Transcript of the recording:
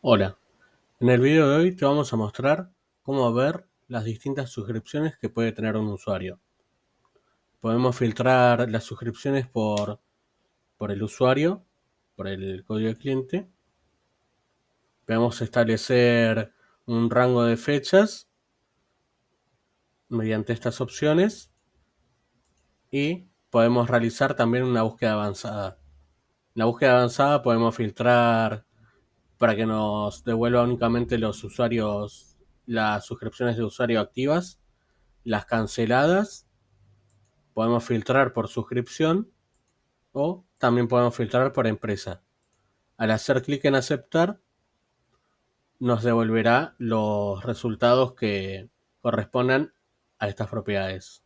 Hola, en el video de hoy te vamos a mostrar cómo ver las distintas suscripciones que puede tener un usuario. Podemos filtrar las suscripciones por, por el usuario, por el código de cliente. Podemos establecer un rango de fechas mediante estas opciones y podemos realizar también una búsqueda avanzada. En la búsqueda avanzada podemos filtrar para que nos devuelva únicamente los usuarios, las suscripciones de usuario activas, las canceladas, podemos filtrar por suscripción o también podemos filtrar por empresa. Al hacer clic en aceptar, nos devolverá los resultados que correspondan a estas propiedades.